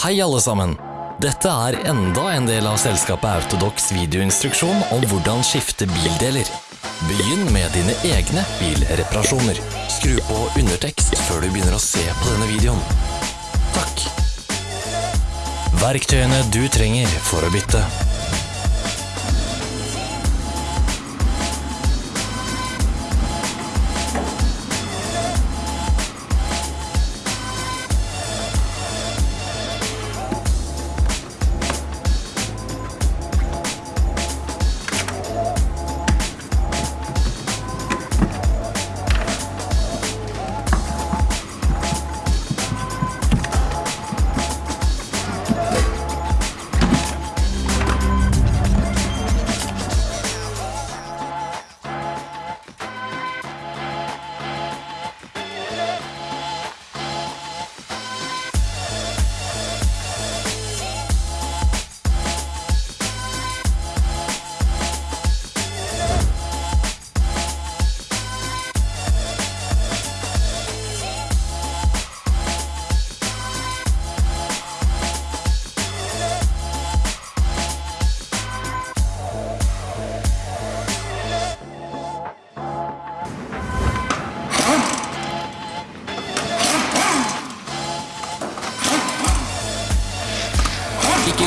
Hei alle sammen! Dette er enda en del av selskapet Autodox videoinstruksjon om hvordan skifte bildeler. Begynn med dine egne bilreparasjoner. Skru på undertekst før du begynner å se på denne videoen. Takk. Verktøyene du trenger for å bytte.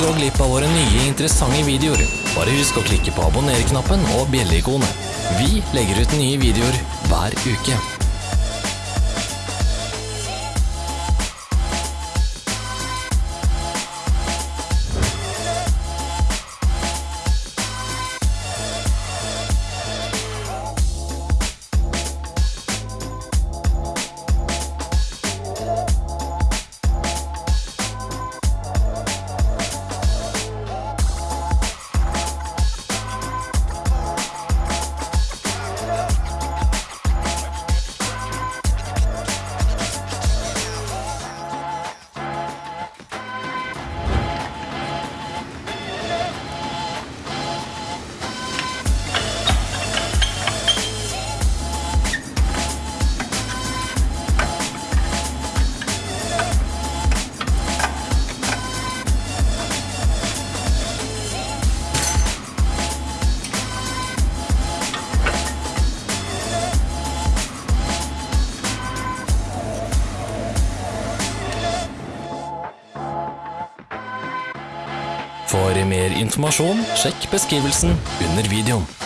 Gå glipp av våre nye interessante videoer. Bare husk å klikke på abonner-knappen og bjelleikonet. Vi legger ut nye videoer hver uke. Mer informasjon, sjekk beskrivelsen under videoen.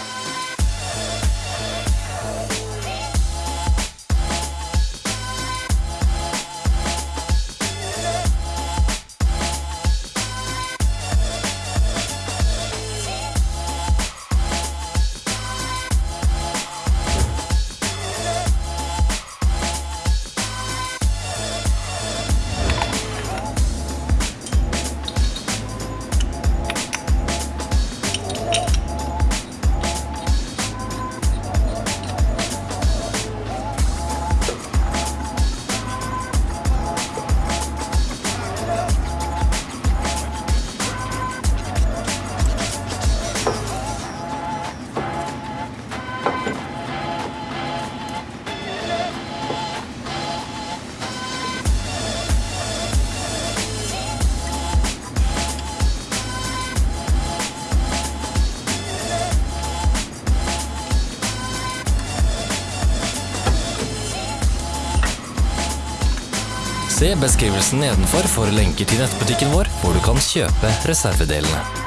Se beskrivelsen nedenfor for lenker til nettbutikken vår, hvor du kan kjøpe reservedelene.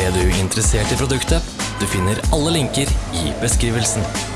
Ble du interessert i produktet? Du finner alle linker i beskrivelsen.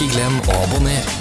Ikke glem å abonnere.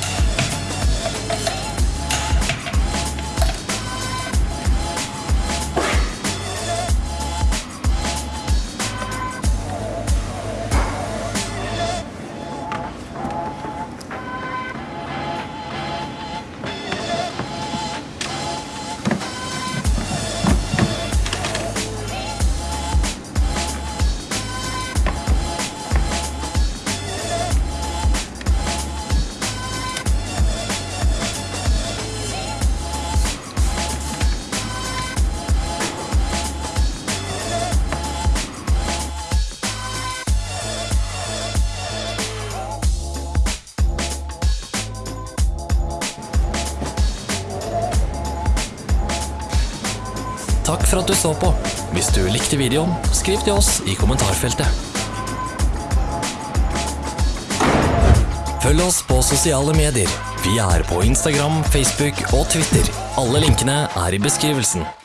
For at du så på. Hvis du likte videoen, skriv til oss i kommentarfeltet. Følg oss på sosiale medier. Vi er på Instagram, Facebook og Twitter. Alle linkene er i beskrivelsen.